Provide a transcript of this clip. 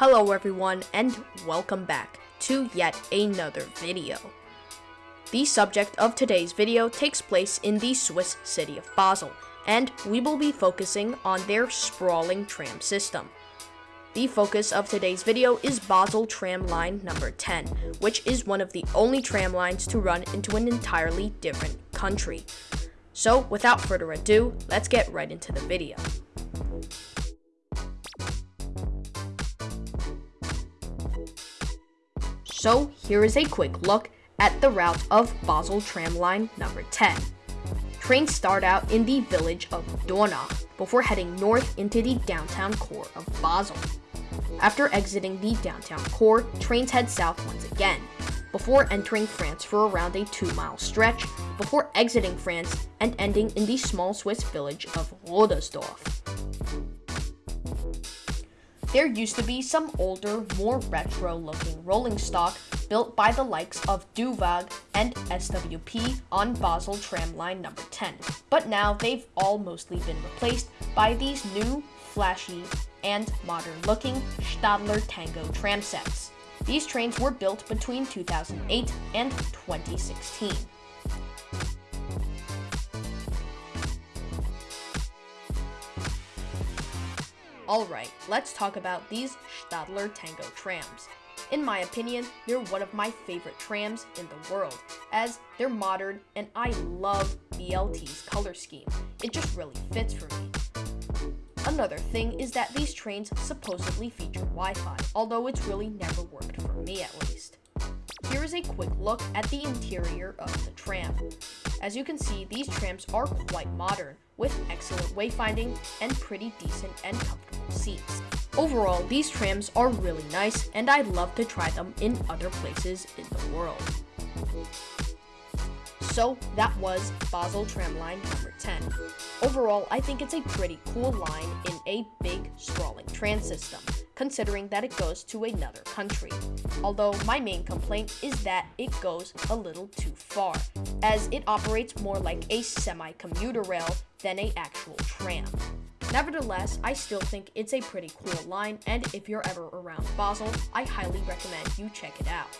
Hello everyone and welcome back to yet another video. The subject of today's video takes place in the Swiss city of Basel and we will be focusing on their sprawling tram system. The focus of today's video is Basel tram line number 10, which is one of the only tram lines to run into an entirely different country. So without further ado, let's get right into the video. So here is a quick look at the route of Basel tram line number 10. Trains start out in the village of Dornach before heading north into the downtown core of Basel. After exiting the downtown core, trains head south once again, before entering France for around a 2 mile stretch, before exiting France and ending in the small Swiss village of Rodersdorf. There used to be some older, more retro looking rolling stock built by the likes of Düwag and SWP on Basel tram line number 10, but now they've all mostly been replaced by these new, flashy, and modern looking Stadler Tango tram sets. These trains were built between 2008 and 2016. Alright, let's talk about these Stadler Tango trams. In my opinion, they're one of my favorite trams in the world, as they're modern and I love BLT's color scheme. It just really fits for me. Another thing is that these trains supposedly feature Wi-Fi, although it's really never worked for me at least. Here is a quick look at the interior of the tram. As you can see, these trams are quite modern, with excellent wayfinding and pretty decent and comfortable seats. Overall, these trams are really nice and I'd love to try them in other places in the world. So that was Basel Tramline number 10. Overall, I think it's a pretty cool line in a big, sprawling tram system, considering that it goes to another country. Although my main complaint is that it goes a little too far, as it operates more like a semi-commuter rail than a actual tram. Nevertheless, I still think it's a pretty cool line, and if you're ever around Basel, I highly recommend you check it out.